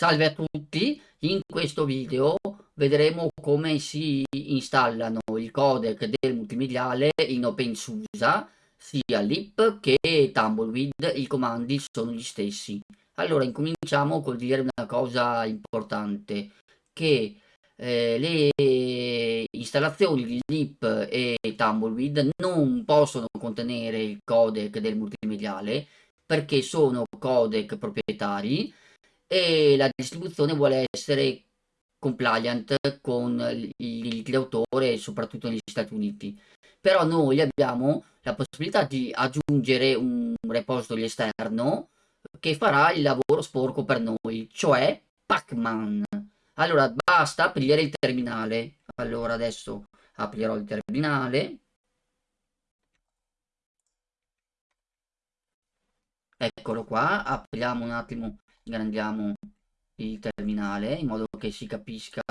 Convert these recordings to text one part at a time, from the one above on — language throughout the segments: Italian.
Salve a tutti, in questo video vedremo come si installano il codec del multimediale in OpenSUSE, sia lip che Tumbleweed, i comandi sono gli stessi. Allora incominciamo col dire una cosa importante, che eh, le installazioni di lip e Tumbleweed non possono contenere il codec del multimediale perché sono codec proprietari e la distribuzione vuole essere compliant con il diritto d'autore soprattutto negli Stati Uniti. Però noi abbiamo la possibilità di aggiungere un repository esterno che farà il lavoro sporco per noi cioè Pacman. Allora basta aprire il terminale. Allora adesso aprirò il terminale. Eccolo qua apriamo un attimo ingrandiamo il terminale in modo che si capisca,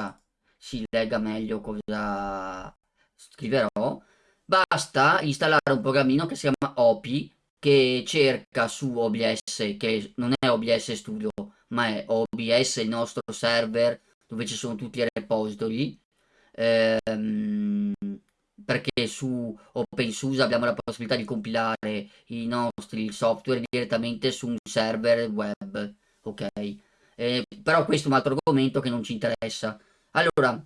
si legga meglio cosa scriverò. Basta installare un programmino che si chiama OPI che cerca su OBS, che non è OBS Studio, ma è OBS il nostro server dove ci sono tutti i repository. Ehm, perché su OpenSUSE abbiamo la possibilità di compilare i nostri software direttamente su un server web ok? Eh, però questo è un altro argomento che non ci interessa. Allora,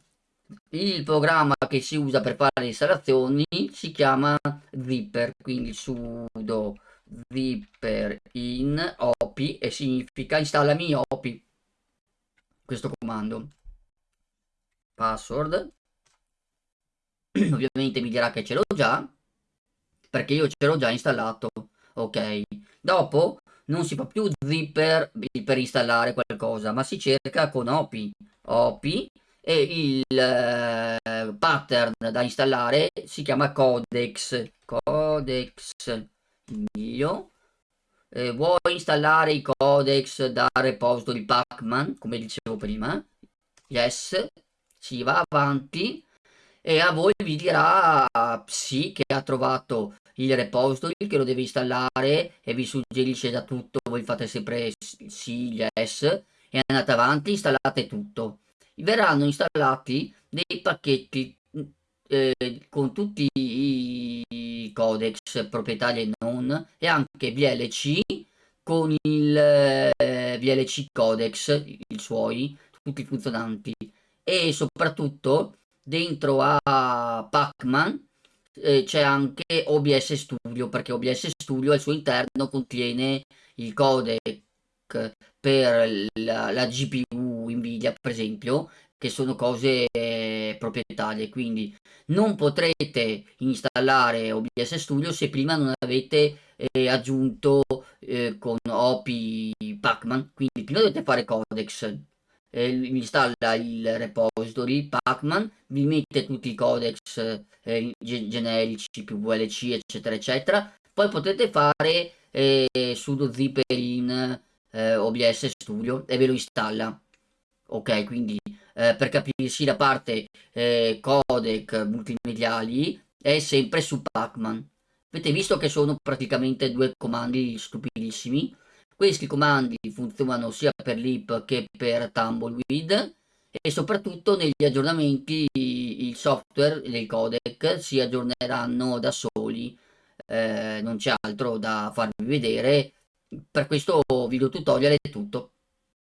il programma che si usa per fare le installazioni si chiama zipper, quindi sudo zipper in opi e significa installami opi. Questo comando. Password. Ovviamente mi dirà che ce l'ho già, perché io ce l'ho già installato. Ok. Dopo non si fa più zipper per installare qualcosa, ma si cerca con OPI. OPI e il eh, pattern da installare si chiama codex. Codex mio. Eh, vuoi installare i codex da repository Pacman, come dicevo prima? Yes. Si va avanti e a voi vi dirà sì che ha trovato il repository che lo deve installare e vi suggerisce da tutto, voi fate sempre sì, yes e andate avanti, installate tutto. Verranno installati dei pacchetti eh, con tutti i codex proprietari e non e anche VLC con il eh, VLC codex, i suoi, tutti funzionanti e soprattutto dentro a Pacman eh, c'è anche OBS Studio perché OBS Studio al suo interno contiene il codec per la, la GPU Nvidia per esempio che sono cose eh, proprietarie. Quindi non potrete installare OBS Studio se prima non avete eh, aggiunto eh, con OPI Pacman. Quindi prima dovete fare codex eh, installa il repository Pacman, vi mette tutti i codex eh, generici più VLC eccetera eccetera, poi potete fare eh, sudo zipper in eh, OBS Studio e ve lo installa. Ok, quindi eh, per capirsi la parte eh, codec multimediali è sempre su Pacman. Avete visto che sono praticamente due comandi stupidissimi questi comandi funzionano sia per l'IP che per Tumbleweed e soprattutto negli aggiornamenti il software e il codec si aggiorneranno da soli, eh, non c'è altro da farvi vedere. Per questo video tutorial è tutto.